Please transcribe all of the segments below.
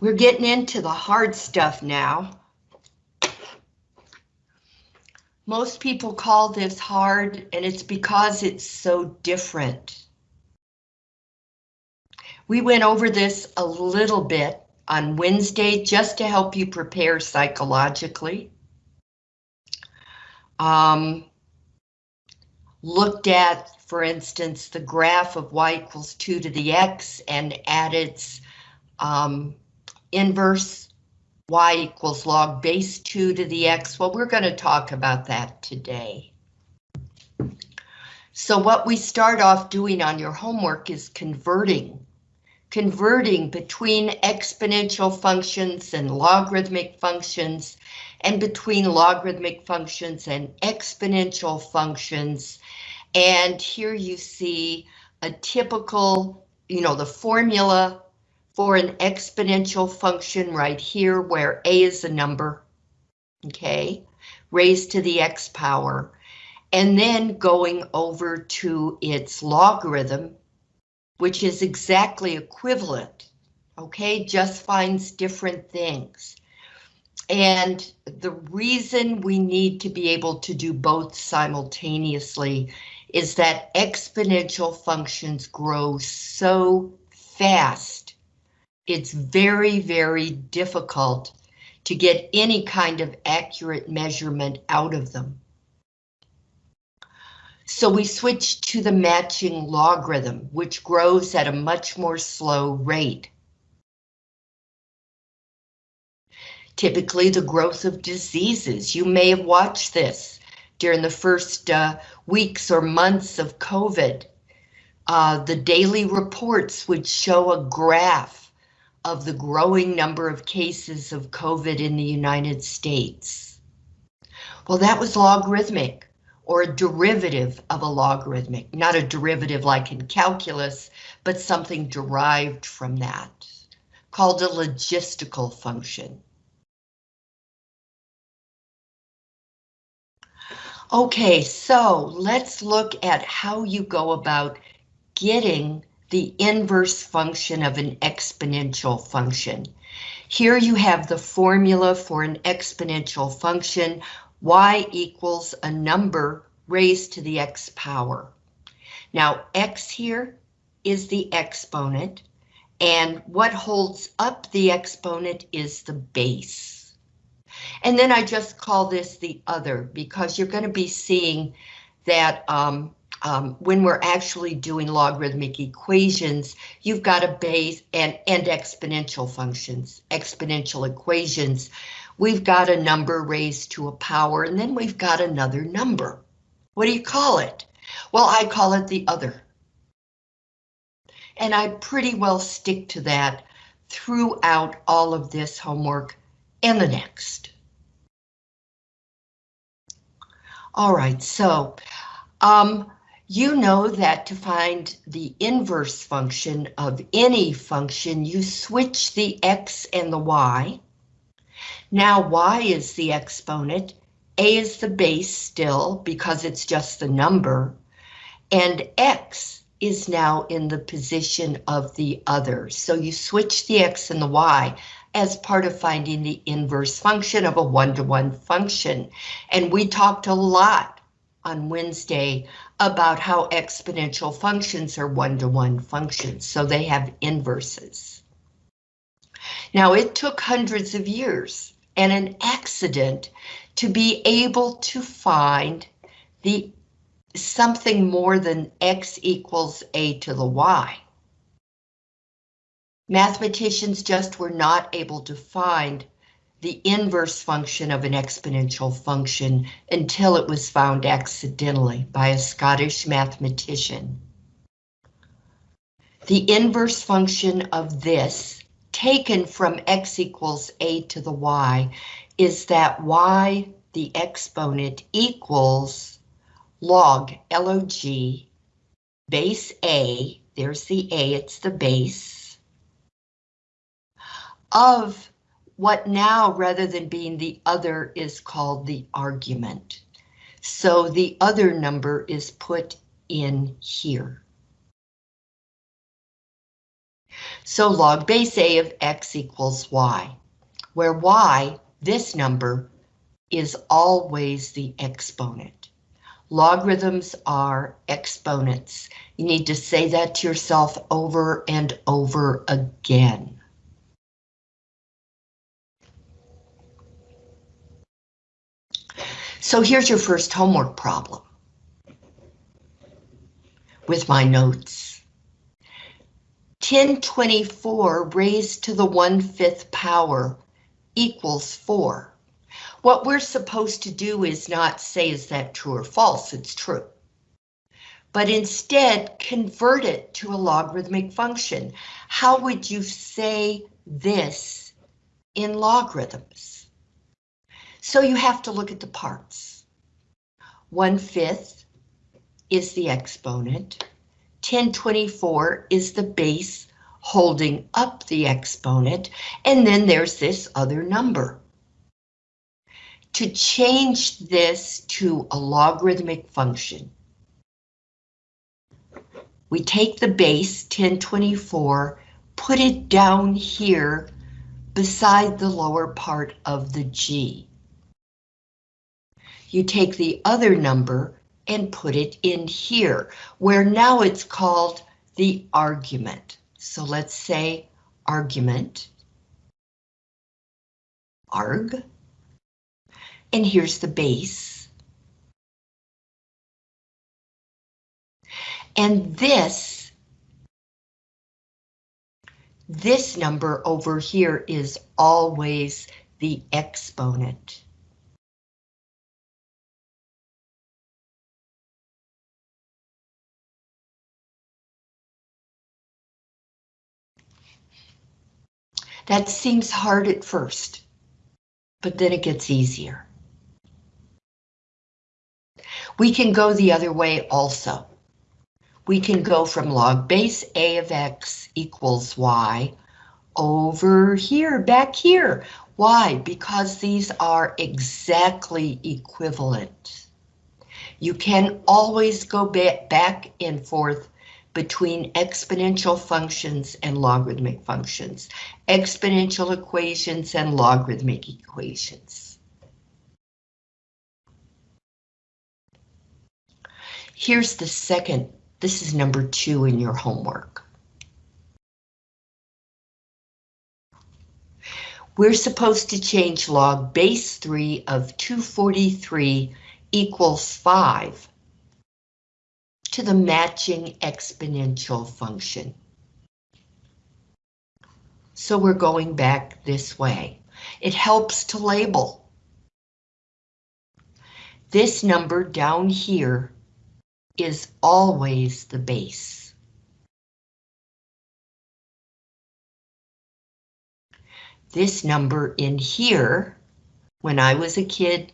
We're getting into the hard stuff now. Most people call this hard, and it's because it's so different. We went over this a little bit on Wednesday just to help you prepare psychologically. Um, looked at, for instance, the graph of y equals 2 to the x and add its um, inverse y equals log base 2 to the x. Well, we're going to talk about that today. So what we start off doing on your homework is converting. Converting between exponential functions and logarithmic functions, and between logarithmic functions and exponential functions. And here you see a typical, you know, the formula for an exponential function right here where a is a number, okay, raised to the x power, and then going over to its logarithm, which is exactly equivalent, okay, just finds different things. And the reason we need to be able to do both simultaneously is that exponential functions grow so fast it's very, very difficult to get any kind of accurate measurement out of them. So we switch to the matching logarithm, which grows at a much more slow rate. Typically the growth of diseases, you may have watched this during the first uh, weeks or months of COVID. Uh, the daily reports would show a graph of the growing number of cases of COVID in the United States? Well, that was logarithmic or a derivative of a logarithmic, not a derivative like in calculus, but something derived from that, called a logistical function. Okay, so let's look at how you go about getting the inverse function of an exponential function. Here you have the formula for an exponential function, y equals a number raised to the x power. Now x here is the exponent, and what holds up the exponent is the base. And then I just call this the other because you're going to be seeing that um, um, when we're actually doing logarithmic equations, you've got a base and, and exponential functions, exponential equations. We've got a number raised to a power, and then we've got another number. What do you call it? Well, I call it the other. And I pretty well stick to that throughout all of this homework and the next. All right, so um, you know that to find the inverse function of any function, you switch the x and the y. Now y is the exponent, a is the base still because it's just the number, and x is now in the position of the other. So you switch the x and the y as part of finding the inverse function of a one-to-one -one function. And we talked a lot on Wednesday about how exponential functions are one-to-one -one functions, so they have inverses. Now it took hundreds of years and an accident to be able to find the something more than x equals a to the y. Mathematicians just were not able to find the inverse function of an exponential function until it was found accidentally by a Scottish mathematician. The inverse function of this, taken from x equals a to the y, is that y, the exponent, equals log, log, base a, there's the a, it's the base, of what now, rather than being the other, is called the argument. So the other number is put in here. So log base A of X equals Y, where Y, this number, is always the exponent. Logarithms are exponents. You need to say that to yourself over and over again. So here's your first homework problem with my notes. 1024 raised to the 1 5th power equals 4. What we're supposed to do is not say is that true or false, it's true. But instead convert it to a logarithmic function. How would you say this in logarithms? So you have to look at the parts. 1 5th is the exponent. 1024 is the base holding up the exponent, and then there's this other number. To change this to a logarithmic function, we take the base 1024, put it down here beside the lower part of the G. You take the other number and put it in here, where now it's called the argument. So let's say argument, arg, and here's the base. And this, this number over here is always the exponent. That seems hard at first, but then it gets easier. We can go the other way also. We can go from log base A of X equals Y over here, back here. Why? Because these are exactly equivalent. You can always go back and forth between exponential functions and logarithmic functions, exponential equations and logarithmic equations. Here's the second, this is number two in your homework. We're supposed to change log base 3 of 243 equals 5 to the matching exponential function. So we're going back this way. It helps to label. This number down here is always the base. This number in here, when I was a kid,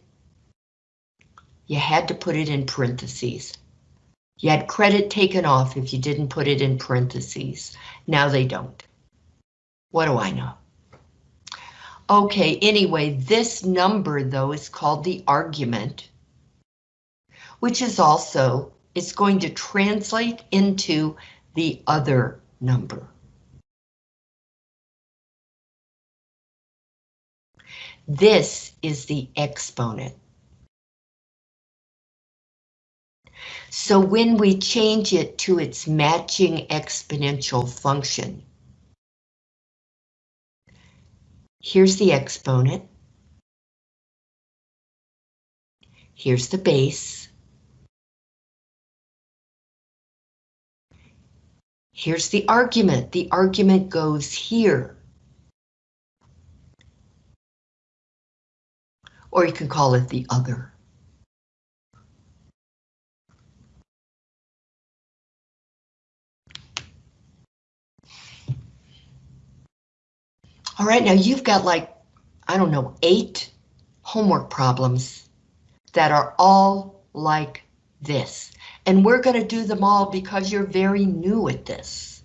you had to put it in parentheses. You had credit taken off if you didn't put it in parentheses. Now they don't. What do I know? Okay, anyway, this number though is called the argument, which is also, it's going to translate into the other number. This is the exponent. So when we change it to its matching exponential function, here's the exponent. Here's the base. Here's the argument. The argument goes here. Or you can call it the other. All right, now you've got like, I don't know, eight homework problems that are all like this. And we're going to do them all because you're very new at this.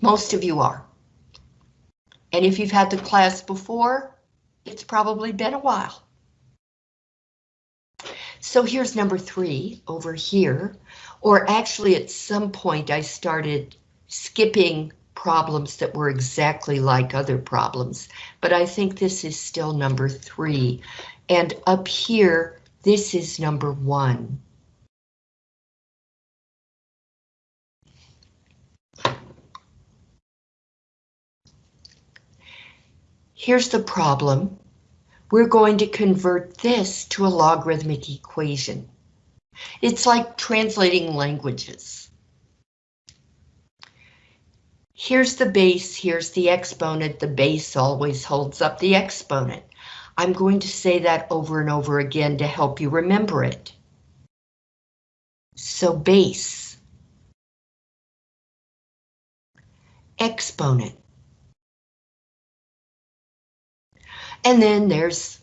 Most of you are. And if you've had the class before, it's probably been a while. So here's number three over here, or actually at some point I started skipping problems that were exactly like other problems, but I think this is still number three. And up here, this is number one. Here's the problem. We're going to convert this to a logarithmic equation. It's like translating languages. Here's the base, here's the exponent. The base always holds up the exponent. I'm going to say that over and over again to help you remember it. So base, exponent, And then there's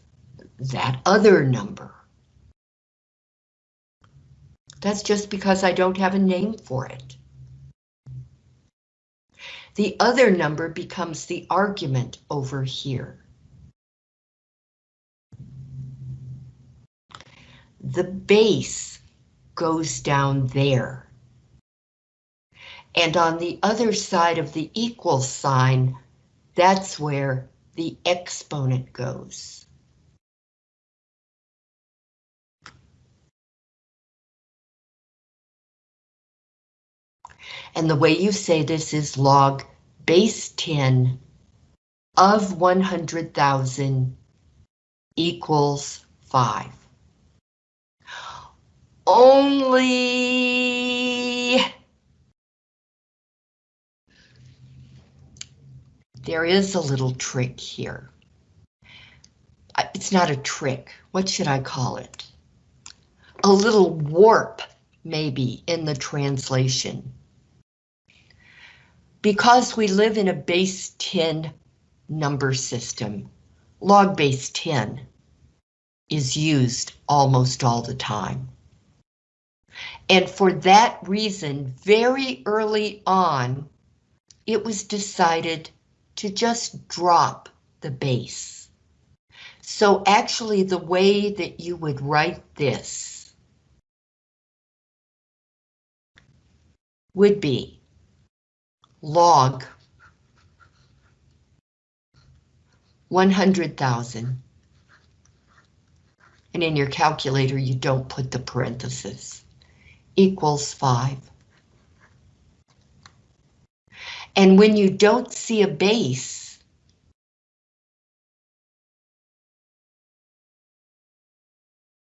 that other number. That's just because I don't have a name for it. The other number becomes the argument over here. The base goes down there. And on the other side of the equal sign, that's where the exponent goes. And the way you say this is log base 10 of 100,000 equals 5. Only there is a little trick here. Uh, it's not a trick. What should I call it? A little warp, maybe, in the translation. Because we live in a base 10 number system, log base 10 is used almost all the time. And for that reason, very early on, it was decided to just drop the base. So actually the way that you would write this would be log 100,000. And in your calculator, you don't put the parenthesis. Equals 5. And when you don't see a base,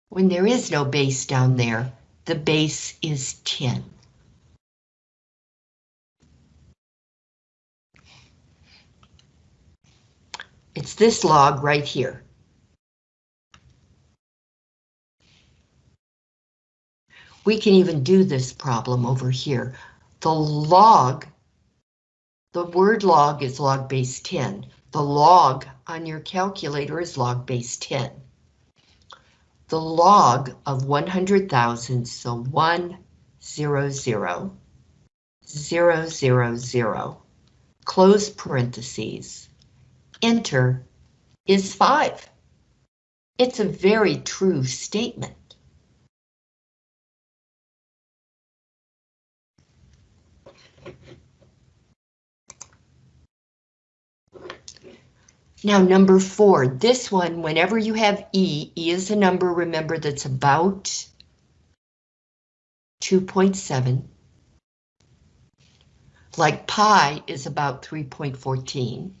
when there is no base down there, the base is 10. It's this log right here. We can even do this problem over here. The log the word log is log base 10. The log on your calculator is log base 10. The log of 100,000, so 1, 0, 0, 0, 0, 0, close parentheses, enter, is 5. It's a very true statement. Now, number four, this one, whenever you have E, E is a number, remember, that's about 2.7. Like pi is about 3.14.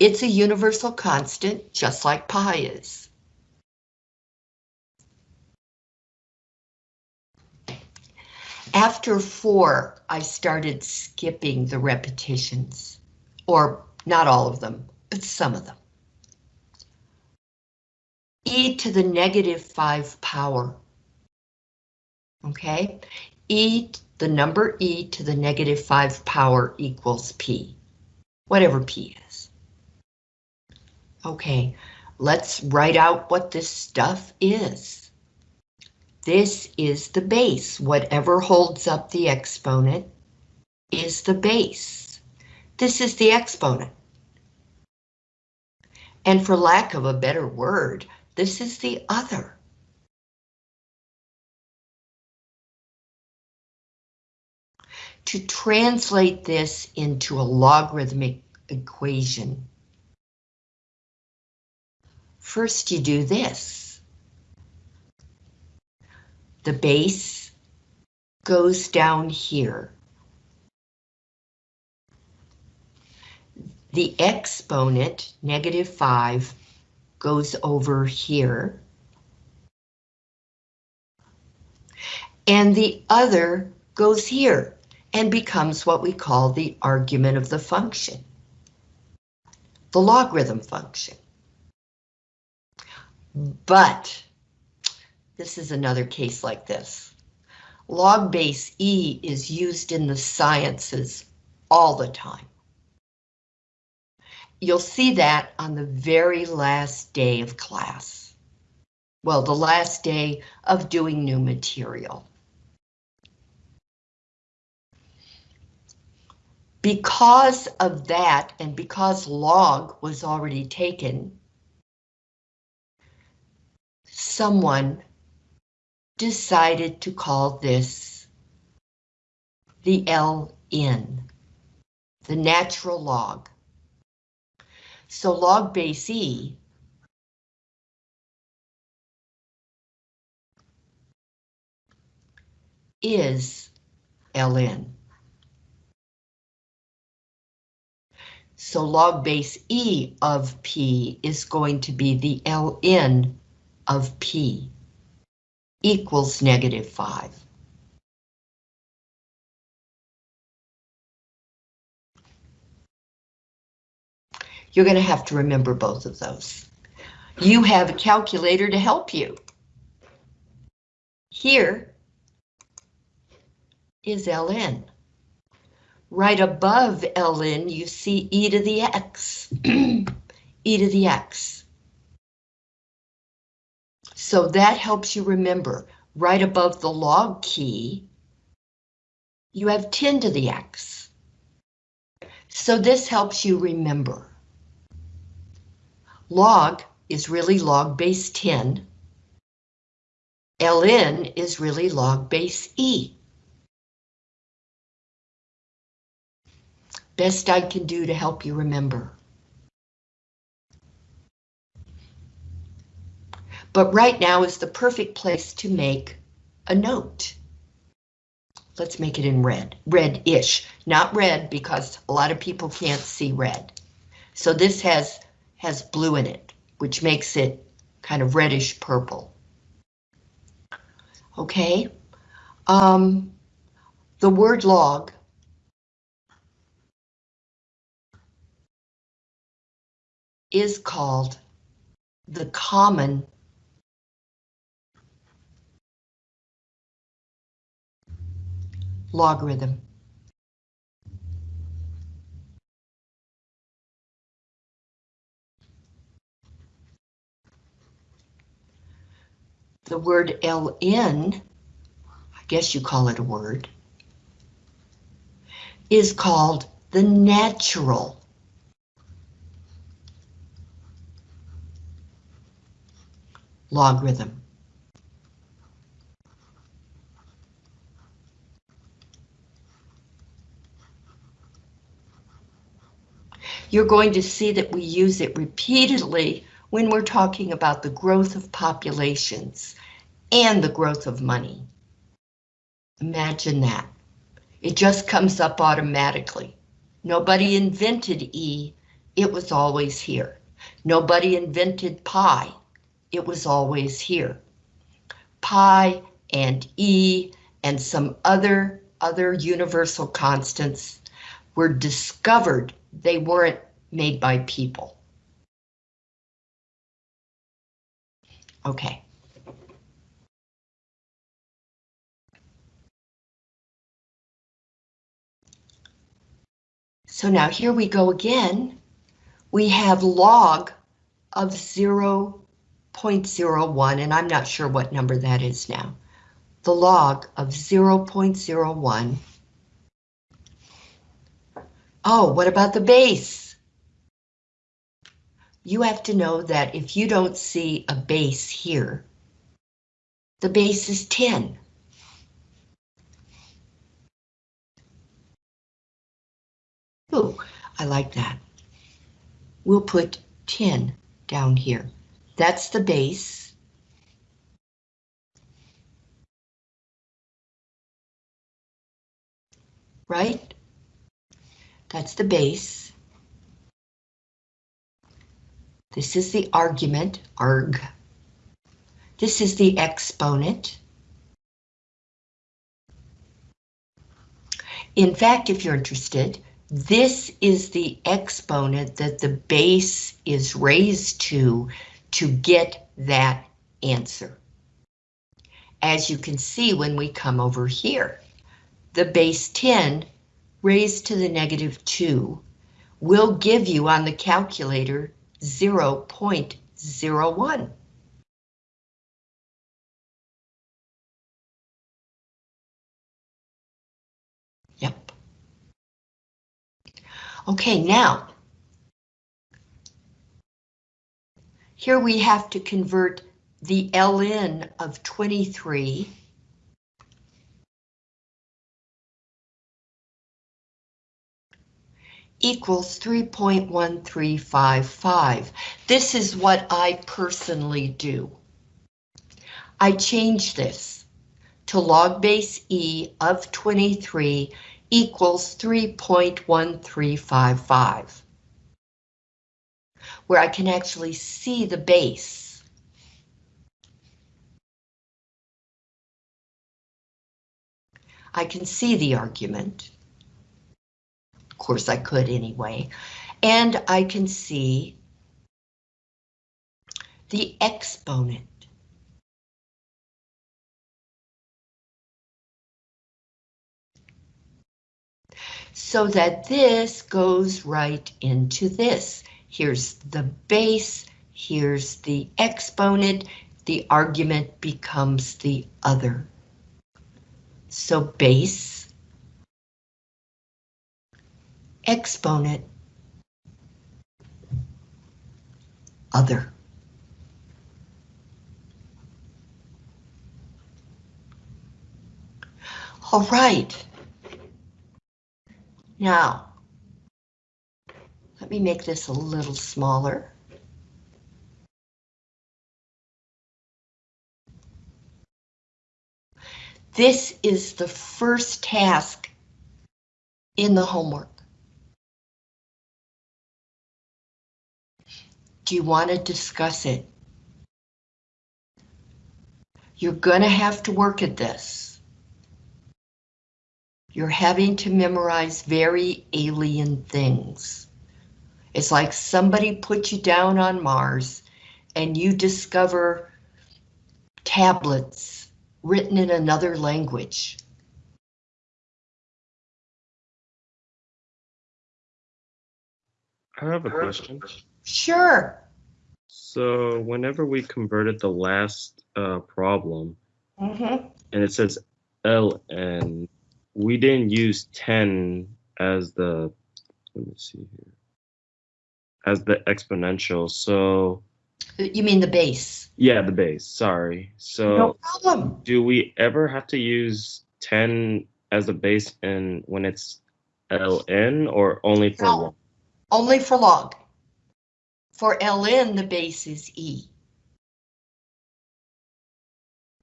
It's a universal constant, just like pi is. After four, I started skipping the repetitions, or not all of them, but some of them. e to the negative 5 power. Okay, e, the number e to the negative 5 power equals p, whatever p is. Okay, let's write out what this stuff is. This is the base. Whatever holds up the exponent is the base. This is the exponent. And for lack of a better word, This is the other. To translate this into a logarithmic equation, first you do this. The base goes down here. The exponent, negative 5, goes over here. And the other goes here and becomes what we call the argument of the function, the logarithm function. But this is another case like this. Log base E is used in the sciences all the time. You'll see that on the very last day of class. Well, the last day of doing new material. Because of that, and because log was already taken, someone decided to call this the LN, the natural log. So log base E is ln. So log base E of P is going to be the ln of P equals negative 5. You're going to have to remember both of those. You have a calculator to help you. Here is ln. Right above ln, you see e to the x, e to the x. So that helps you remember, right above the log key, you have 10 to the x. So this helps you remember. Log is really log base 10. ln is really log base e. Best I can do to help you remember. But right now is the perfect place to make a note. Let's make it in red, red-ish, not red because a lot of people can't see red. So this has has blue in it, which makes it kind of reddish purple. Okay, um, the word log is called the common logarithm. The word ln, I guess you call it a word, is called the natural logarithm. You're going to see that we use it repeatedly when we're talking about the growth of populations and the growth of money. Imagine that. It just comes up automatically. Nobody invented E, it was always here. Nobody invented pi, it was always here. Pi and E and some other, other universal constants were discovered. They weren't made by people. Okay. So now here we go again. We have log of 0 0.01, and I'm not sure what number that is now. The log of 0.01. Oh, what about the base? you have to know that if you don't see a base here, the base is 10. Ooh, I like that. We'll put 10 down here. That's the base. Right? That's the base. This is the argument, arg. This is the exponent. In fact, if you're interested, this is the exponent that the base is raised to to get that answer. As you can see when we come over here, the base 10 raised to the negative 2 will give you on the calculator 0.01. Yep. Okay, now, here we have to convert the ln of 23 equals 3.1355. This is what I personally do. I change this to log base E of 23 equals 3.1355, where I can actually see the base. I can see the argument. Of course I could anyway. And I can see the exponent. So that this goes right into this. Here's the base, here's the exponent, the argument becomes the other. So base exponent other. All right. Now, let me make this a little smaller. This is the first task in the homework. Do you want to discuss it? You're going to have to work at this. You're having to memorize very alien things. It's like somebody put you down on Mars and you discover tablets written in another language. I have a question. Sure. So whenever we converted the last uh, problem Mm-hmm. and it says ln, we didn't use 10 as the, let me see here, as the exponential. So You mean the base? yeah, the base, sorry. So No problem. do we ever have to use 10 as a base in when it's ln or only for No. log? Only for log. For ln, the base is e.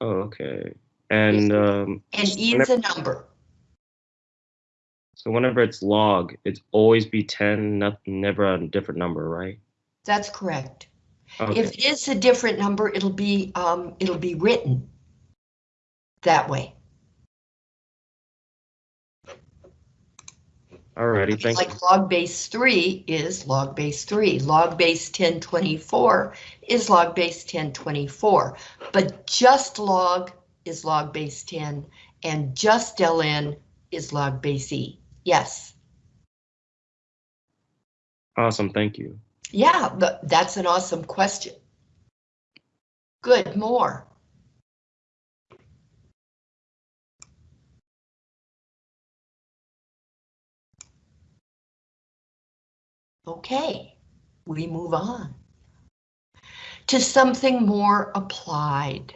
Oh, okay. And um, And E is a number. So whenever it's log, it's always be 10, not, never a different number, right? That's correct. Okay. If it is a different number, it'll be um, it'll be written that way. Alrighty, thank you. Like log base 3 is log base 3, log base 1024 is log base 1024, but just log is log base 10 and just ln is log base e. Yes, Awesome, thank you. yeah, that's an awesome question. Good, more. Okay, we move on. to something more applied.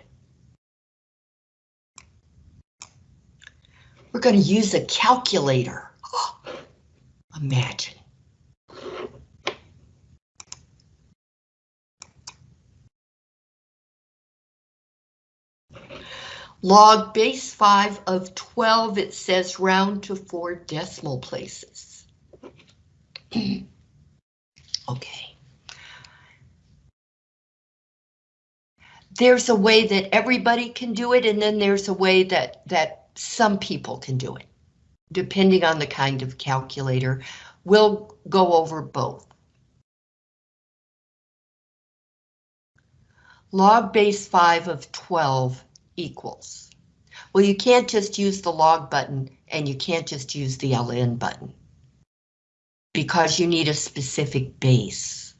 We're going to use a calculator. imagine. Log base 5 of 12, it says round to four decimal places. okay. There's a way that everybody can do it, and then there's a way that, that some people can do it, depending on the kind of calculator. We'll go over both. Log base 5 of 12 equals. Well, you can't just use the log button and you can't just use the ln button because you need a specific base.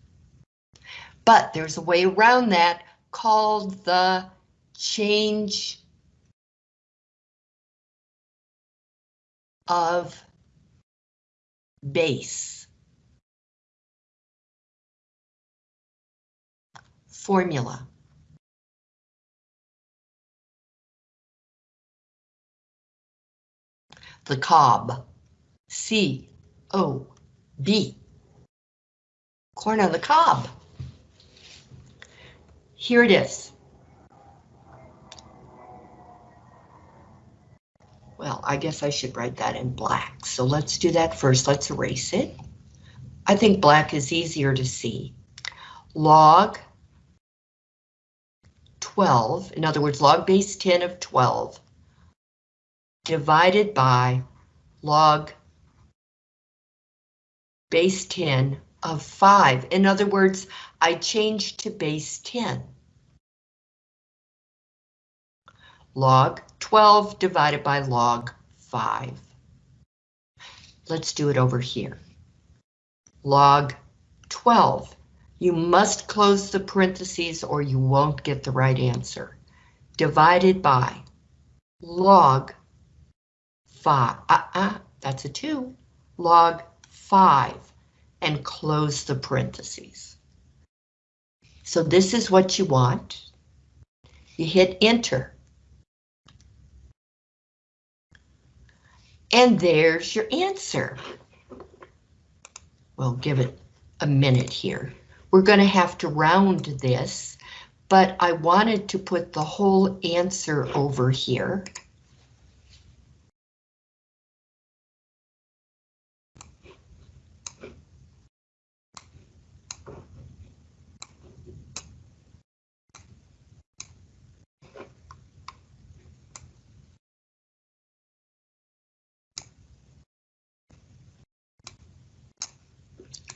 But there's a way around that called the change of base formula. the cob. C O B. Corn on the cob. Here it is. Well, I guess I should write that in black. So let's do that first. Let's erase it. I think black is easier to see. Log 12, in other words, log base 10 of 12 divided by log base 10 of 5. In other words, I change to base 10. Log 12 divided by log 5. Let's do it over here. Log 12. You must close the parentheses or you won't get the right answer. Divided by log five, uh, uh, that's a two, log five, and close the parentheses. So this is what you want. You hit enter. And there's your answer. We'll give it a minute here. We're going to have to round this, but I wanted to put the whole answer over here.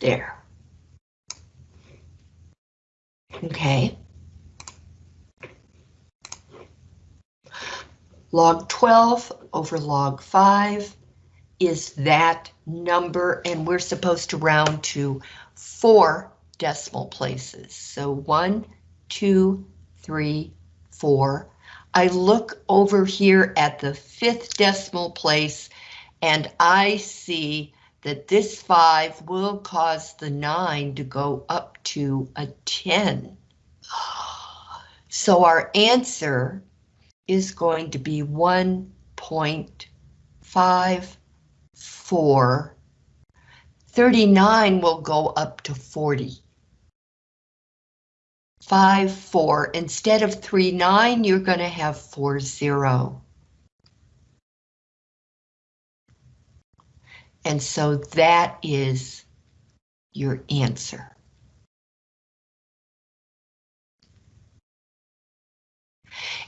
There. Okay. Log 12 over log 5 is that number, and we're supposed to round to four decimal places. So one, two, three, four. I look over here at the fifth decimal place and I see that this 5 will cause the 9 to go up to a 10. So our answer is going to be 1.54. 39 will go up to 40. 5, 4. Instead of 3, 9, you're going to have 4, 0. And so that is your answer.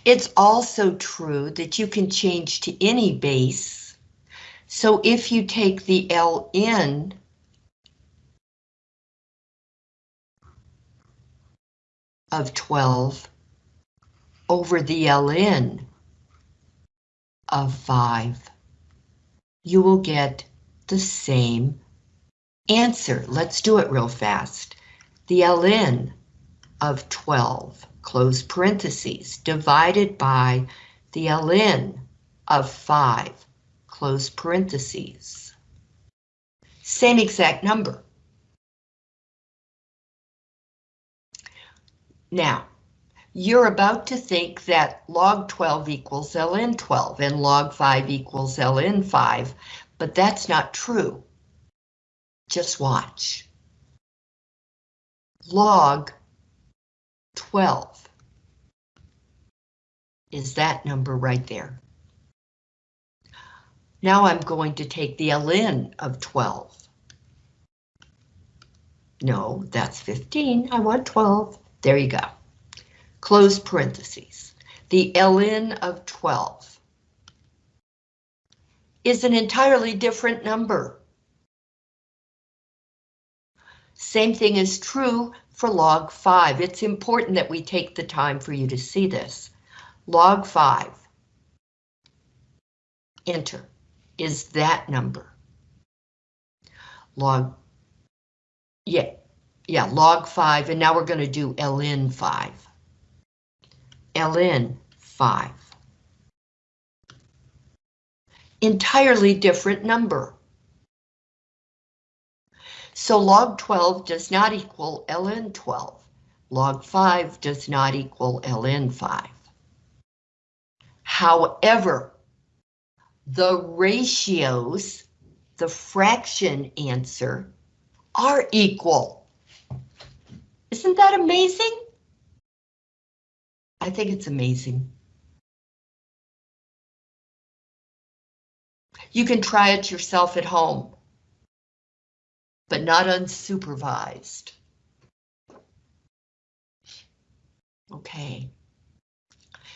It's also true that you can change to any base. So if you take the LN of 12 over the LN of 5, you will get the same answer. Let's do it real fast. The ln of 12, close parentheses, divided by the ln of 5, close parentheses. Same exact number. Now, you're about to think that log 12 equals ln 12 and log 5 equals ln 5, but that's not true. Just watch. Log 12 is that number right there. Now I'm going to take the ln of 12. No, that's 15. I want 12. There you go. Close parentheses. The ln of 12 is an entirely different number. Same thing is true for log 5. It's important that we take the time for you to see this. Log 5, enter, is that number. Log, yeah, yeah, log 5, and now we're going to do ln 5. ln 5. Entirely different number. So log 12 does not equal ln 12. Log 5 does not equal ln 5. However, the ratios, the fraction answer, are equal. Isn't that amazing? I think it's amazing. You can try it yourself at home but not unsupervised. Okay.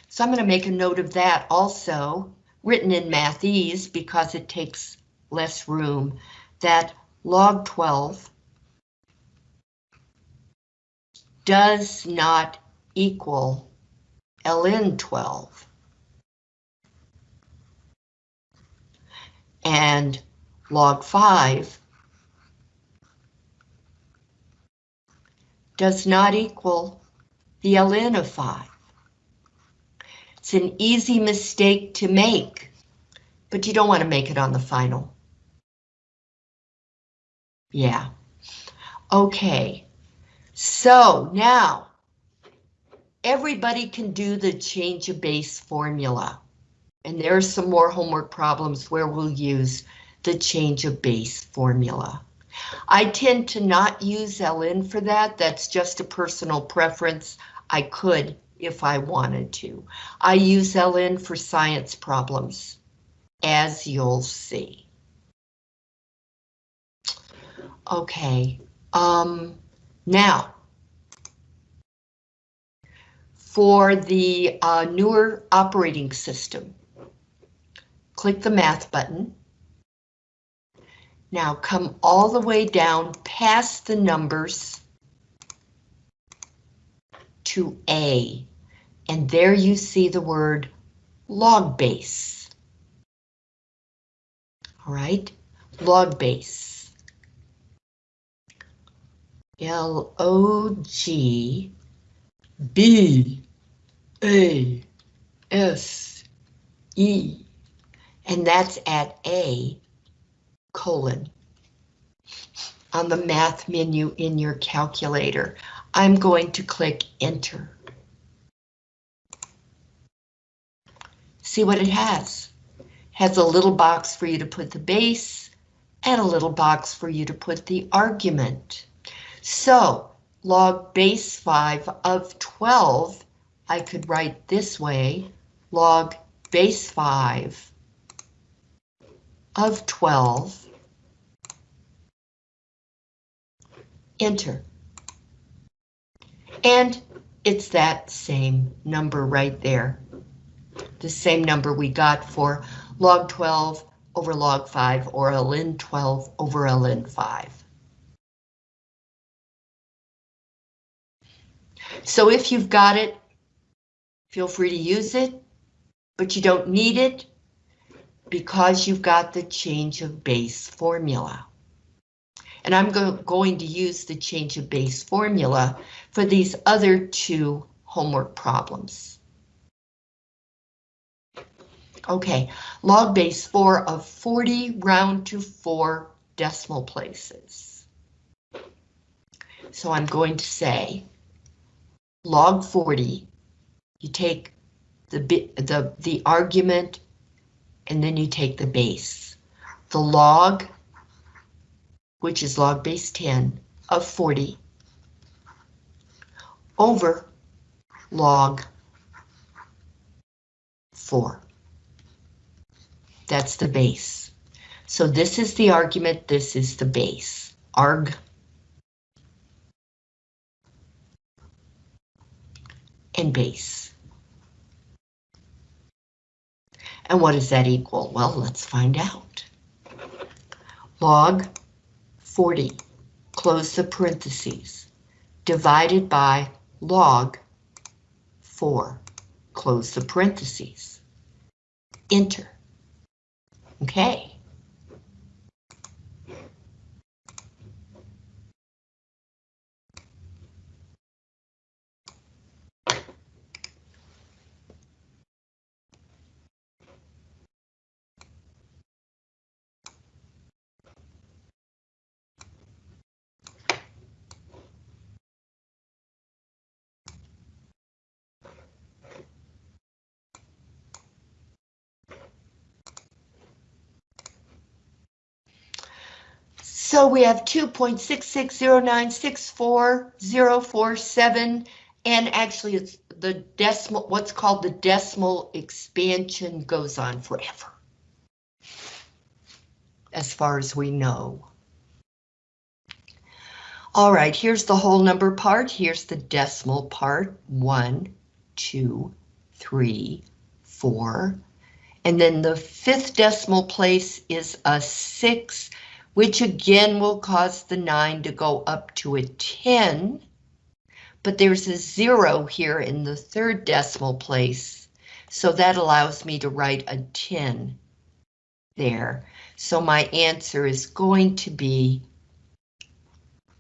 So I'm going to make a note of that also, written in Mathese because it takes less room, that log 12 does not equal ln 12. And log 5 does not equal the ln of 5. It's an easy mistake to make, but you don't want to make it on the final. Yeah. Okay, so now everybody can do the change of base formula. And there are some more homework problems where we'll use the change of base formula. I tend to not use LN for that. That's just a personal preference. I could if I wanted to. I use LN for science problems, as you'll see. Okay, um, now, for the uh, newer operating system, click the math button. Now come all the way down past the numbers to A, and there you see the word log base. All right, log base. L O G B A S E, and that's at A colon on the math menu in your calculator. I'm going to click enter. See what it has. It Has a little box for you to put the base and a little box for you to put the argument. So log base 5 of 12, I could write this way, log base 5 of 12, enter. And it's that same number right there. The same number we got for log 12 over log 5 or ln 12 over ln 5. So if you've got it, feel free to use it, but you don't need it because you've got the change of base formula. And I'm go going to use the change of base formula for these other two homework problems. Okay, log base 4 of 40 round to 4 decimal places. So I'm going to say log 40, you take the the, the argument, and then you take the base. The log, which is log base 10 of 40, over log 4. That's the base. So this is the argument, this is the base. Arg. And base. And what does that equal? Well, let's find out. Log 40, close the parentheses, divided by log 4, close the parentheses. Enter. Okay. So we have 2.6609640047, and actually it's the decimal, what's called the decimal expansion goes on forever. As far as we know. All right, here's the whole number part. Here's the decimal part. One, two, three, four. And then the fifth decimal place is a six which again will cause the 9 to go up to a 10. But there's a 0 here in the third decimal place, so that allows me to write a 10 there. So my answer is going to be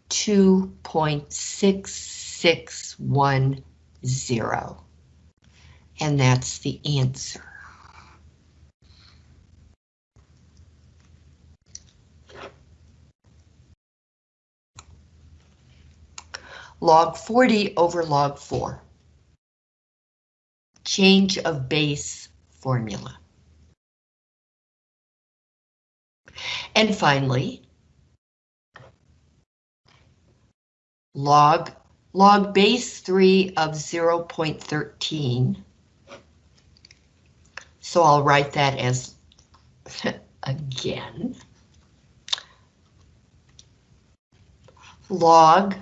2.6610. And that's the answer. Log 40 over log 4. Change of base formula. And finally, log, log base 3 of 0.13. So I'll write that as, again, log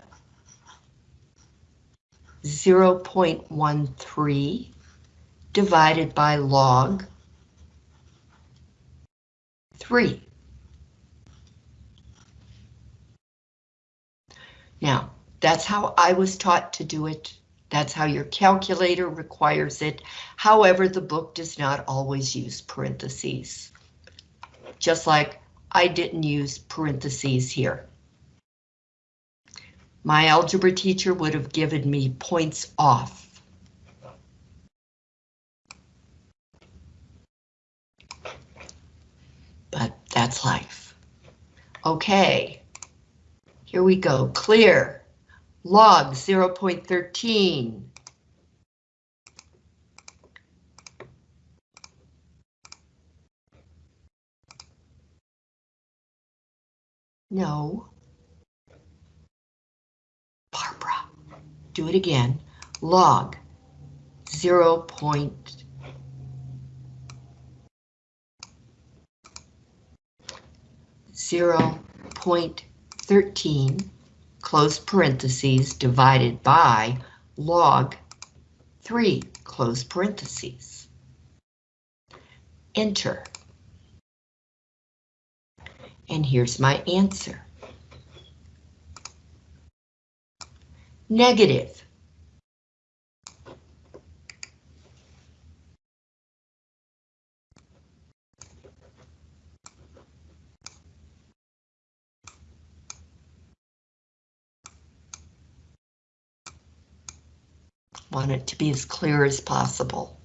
0.13 divided by log 3. Now, that's how I was taught to do it. That's how your calculator requires it. However, the book does not always use parentheses. Just like I didn't use parentheses here my algebra teacher would have given me points off. But that's life. Okay, here we go, clear. Log 0.13. No. Do it again, log 0 point zero point thirteen, close parentheses, divided by log three, close parentheses. Enter. And here's my answer. Negative. Want it to be as clear as possible.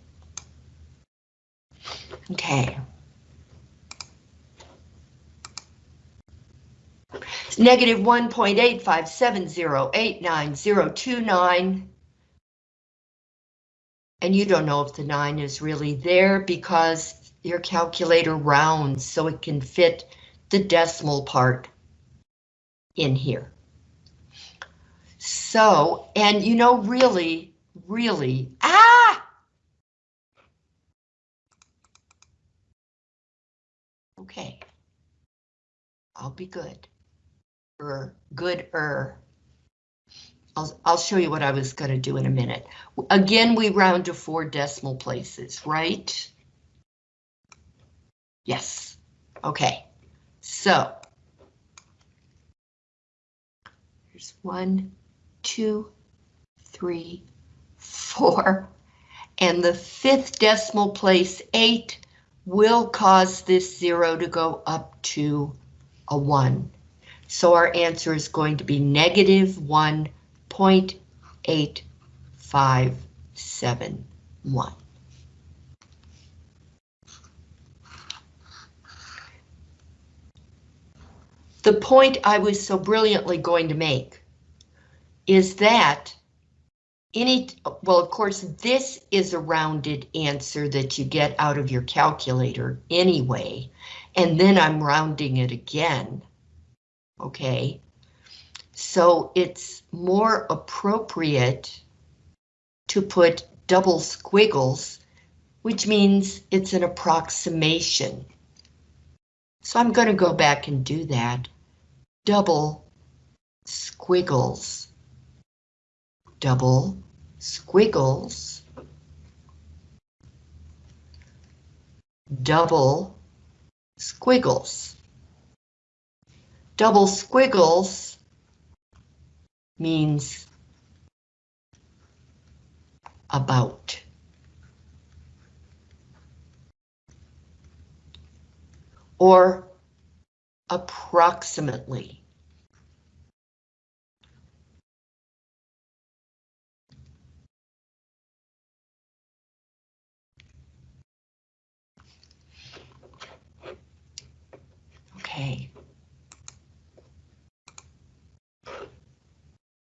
Okay. Negative 1.857089029 And you don't know if the nine is really there because your calculator rounds so it can fit the decimal part in here. So, and you know, really, really, ah! Okay. I'll be good. Er, good-er. I'll, I'll show you what I was gonna do in a minute. Again, we round to four decimal places, right? Yes. Okay. So. Here's one, two, three, four, and the fifth decimal place, eight, will cause this zero to go up to a one. So our answer is going to be negative one point eight five seven one. The point I was so brilliantly going to make is that any, well, of course, this is a rounded answer that you get out of your calculator anyway, and then I'm rounding it again. Okay, so it's more appropriate to put double squiggles, which means it's an approximation. So I'm going to go back and do that. Double squiggles. Double squiggles. Double squiggles. Double squiggles means about. Or approximately. Okay.